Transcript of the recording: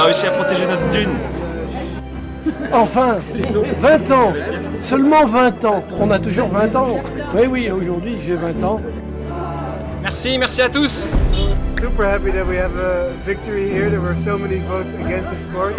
a réussi à protéger notre dune. Enfin 20 ans Seulement 20 ans On a toujours 20 ans Oui, oui, aujourd'hui j'ai 20 ans. Merci, merci à tous Super happy that we have a victory here. There were so many votes against the sport.